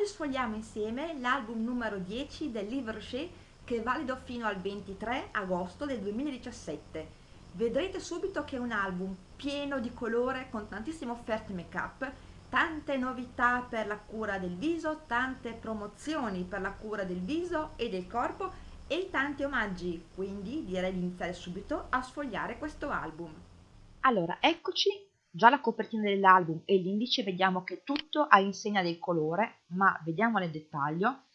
Oggi sfogliamo insieme l'album numero 10 del Livre Rocher che è valido fino al 23 agosto del 2017. Vedrete subito che è un album pieno di colore con tantissime offerte make up, tante novità per la cura del viso, tante promozioni per la cura del viso e del corpo e tanti omaggi, quindi direi di iniziare subito a sfogliare questo album. Allora, eccoci Già la copertina dell'album e l'indice vediamo che tutto ha insegna del colore, ma vediamo nel dettaglio.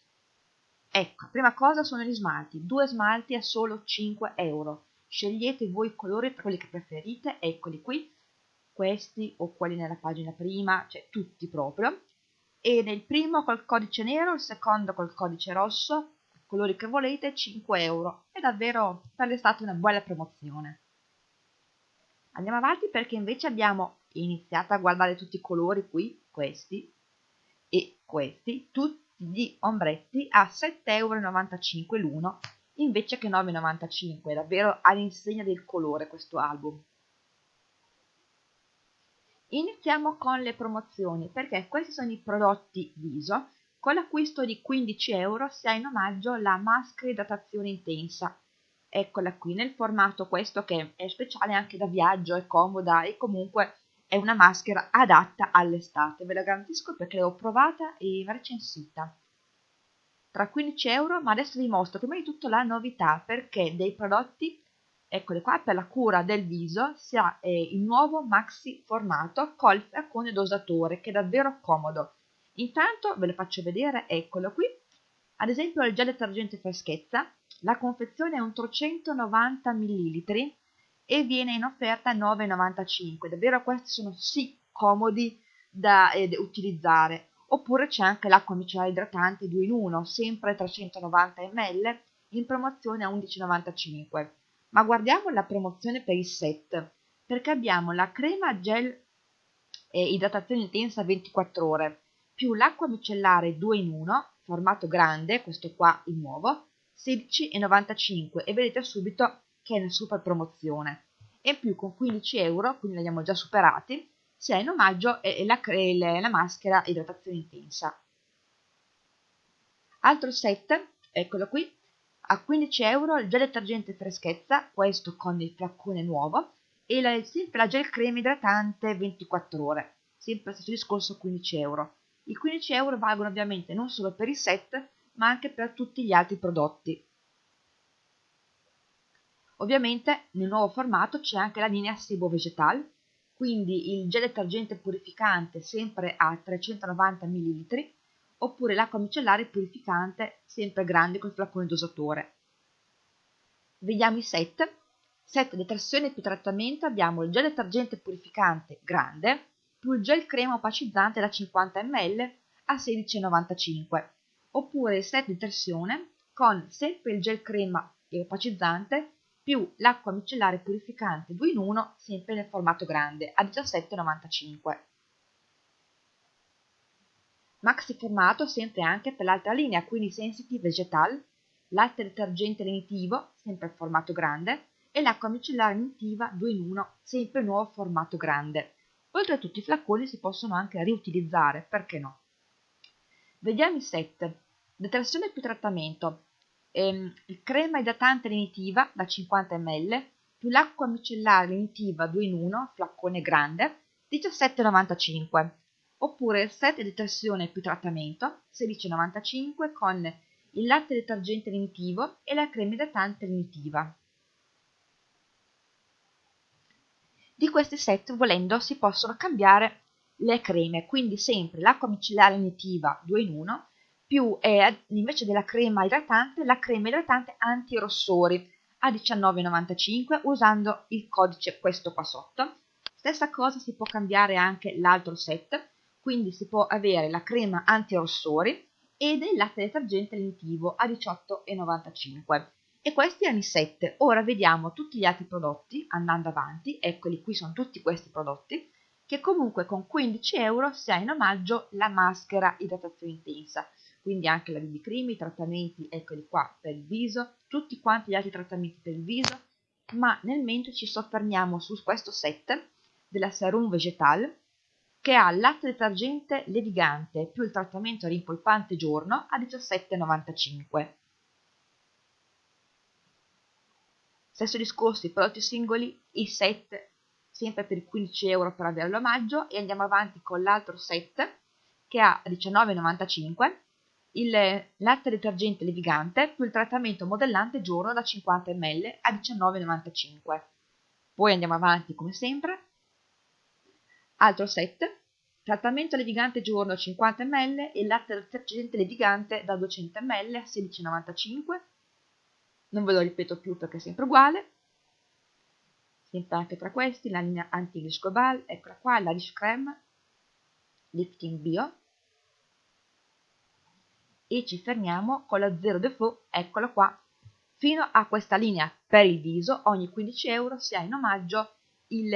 Ecco, prima cosa sono gli smalti, due smalti a solo 5 euro. Scegliete voi i colori per quelli che preferite, eccoli qui, questi o quelli nella pagina prima, cioè tutti proprio. E nel primo col codice nero, il secondo col codice rosso, colori che volete, 5 euro. È davvero per l'estate una buona promozione. Andiamo avanti perché invece abbiamo iniziato a guardare tutti i colori qui, questi e questi, tutti gli ombretti a 7,95 euro l'uno invece che 9,95, davvero all'insegna del colore questo album. Iniziamo con le promozioni perché questi sono i prodotti viso. Con l'acquisto di 15 euro si ha in omaggio la maschera idratazione intensa eccola qui nel formato questo che è speciale anche da viaggio, è comoda e comunque è una maschera adatta all'estate, ve la garantisco perché l'ho provata e recensita. Tra 15 euro, ma adesso vi mostro prima di tutto la novità perché dei prodotti, eccoli qua, per la cura del viso si ha eh, il nuovo maxi formato col flaccone dosatore che è davvero comodo. Intanto ve lo faccio vedere, eccolo qui, ad esempio il gel detergente freschezza la confezione è un 390 ml e viene in offerta a 9,95. Davvero questi sono sì comodi da eh, utilizzare. Oppure c'è anche l'acqua micellare idratante 2 in 1, sempre 390 ml, in promozione a 11,95. Ma guardiamo la promozione per il set, perché abbiamo la crema gel eh, idratazione intensa 24 ore, più l'acqua micellare 2 in 1, formato grande, questo qua il nuovo, 16,95 e vedete subito che è in super promozione. E in più con 15 euro quindi li abbiamo già superati si ha in omaggio la, la maschera idratazione intensa. Altro set eccolo qui a 15 euro il gel detergente freschezza questo con il flaccone nuovo e la, sempre la gel crema idratante 24 ore sempre stesso discorso 15 euro i 15 euro valgono ovviamente non solo per il set ma anche per tutti gli altri prodotti. Ovviamente nel nuovo formato c'è anche la linea Sebo Vegetal, quindi il gel detergente purificante sempre a 390 ml, oppure l'acqua micellare purificante sempre grande col flaccone dosatore. Vediamo i set. Set detersione più trattamento abbiamo il gel detergente purificante grande più il gel crema opacizzante da 50 ml a 16,95 oppure il set di torsione con sempre il gel crema e opacizzante più l'acqua micellare purificante 2 in 1 sempre nel formato grande a 17,95. Maxi formato sempre anche per l'altra linea, quindi Sensitive Vegetal, latte detergente lenitivo, sempre formato grande, e l'acqua micellare lenitiva 2 in 1, sempre nuovo formato grande. Oltre a tutti i flaconi si possono anche riutilizzare, perché no? Vediamo i set. Detersione più trattamento. Ehm, crema idratante lenitiva da 50 ml più l'acqua micellare lenitiva 2 in 1, flaccone grande, 17,95. Oppure il set detersione più trattamento, 16,95 con il latte detergente lenitivo e la crema idratante lenitiva. Di questi set, volendo, si possono cambiare le creme, quindi sempre l'acqua micellare lenitiva 2 in 1 più eh, invece della crema idratante la crema idratante anti-rossori a 19,95 usando il codice questo qua sotto. Stessa cosa si può cambiare anche l'altro set, quindi si può avere la crema anti-rossori ed il latte detergente lentivo a 18,95 e questi erano i set. Ora vediamo tutti gli altri prodotti andando avanti, eccoli qui sono tutti questi prodotti, che comunque con 15 euro si ha in omaggio la maschera idratazione intensa quindi anche la BB i trattamenti, eccoli qua, per il viso, tutti quanti gli altri trattamenti per il viso, ma nel mentre ci soffermiamo su questo set della Serum Vegetal, che ha latte detergente levigante più il trattamento rimpolpante giorno a 17,95. Stesso discorso i prodotti singoli, i set sempre per 15 euro per avere l'omaggio e andiamo avanti con l'altro set che ha 19,95 il latte detergente levigante più il trattamento modellante giorno da 50 ml a 19,95. Poi andiamo avanti come sempre. Altro set, trattamento levigante giorno 50 ml e latte detergente levigante da 200 ml a 16,95. Non ve lo ripeto più perché è sempre uguale. Sempre anche tra questi la linea Anti-Glish Global, eccola qua, la Rish Creme, Lifting Bio, e ci fermiamo con la Zero Default, eccola qua, fino a questa linea per il viso, ogni 15 euro si ha in omaggio il,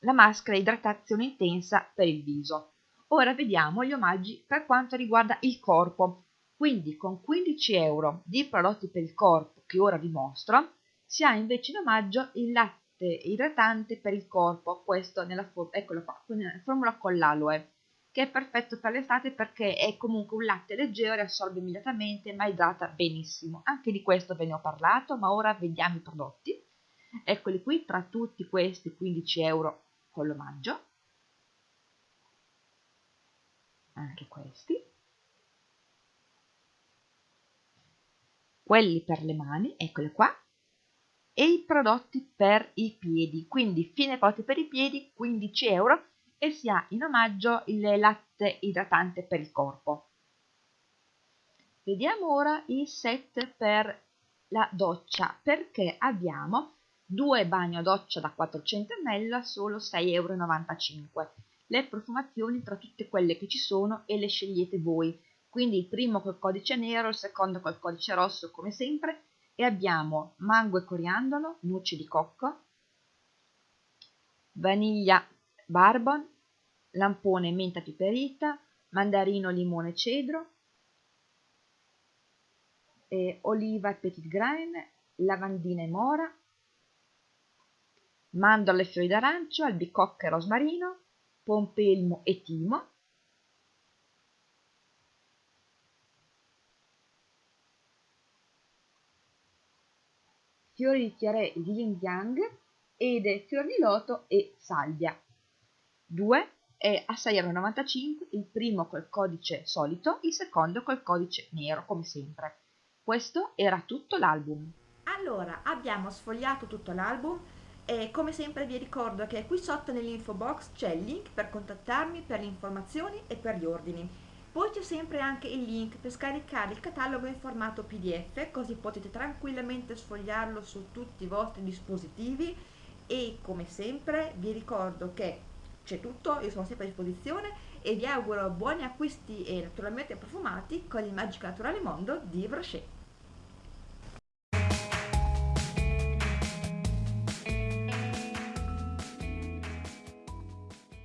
la maschera idratazione intensa per il viso. Ora vediamo gli omaggi per quanto riguarda il corpo, quindi con 15 euro di prodotti per il corpo che ora vi mostro, si ha invece in omaggio il latte idratante per il corpo, questo nella, eccolo qua, nella formula con l'aloe che è perfetto per l'estate perché è comunque un latte leggero e assorbe immediatamente ma idrata benissimo. Anche di questo ve ne ho parlato, ma ora vediamo i prodotti. Eccoli qui, tra tutti questi 15 euro con l'omaggio. Anche questi. Quelli per le mani, eccoli qua. E i prodotti per i piedi, quindi fine prodotti per i piedi, 15 euro e si ha in omaggio il latte idratante per il corpo. Vediamo ora il set per la doccia perché abbiamo due bagno doccia da 400 ml a solo 6,95 euro. Le profumazioni tra tutte quelle che ci sono e le scegliete voi. Quindi il primo col codice nero, il secondo col codice rosso come sempre. E abbiamo mango e coriandolo, noci di cocco, vaniglia barbon, lampone menta piperita, mandarino limone cedro, eh, oliva e petit grain, lavandina e mora, mandorle e fiori d'arancio, albicocca e rosmarino, pompelmo e timo, fiori di di yin yang ed fior di loto e salvia. 2 è a 6,95€ il primo col codice solito, il secondo col codice nero come sempre. Questo era tutto l'album. Allora, abbiamo sfogliato tutto l'album e come sempre vi ricordo che qui sotto nell'info box c'è il link per contattarmi per le informazioni e per gli ordini. Poi c'è sempre anche il link per scaricare il catalogo in formato PDF, così potete tranquillamente sfogliarlo su tutti i vostri dispositivi e come sempre vi ricordo che c'è tutto, io sono sempre a disposizione e vi auguro buoni acquisti e naturalmente profumati con il magico naturale mondo di Brochet.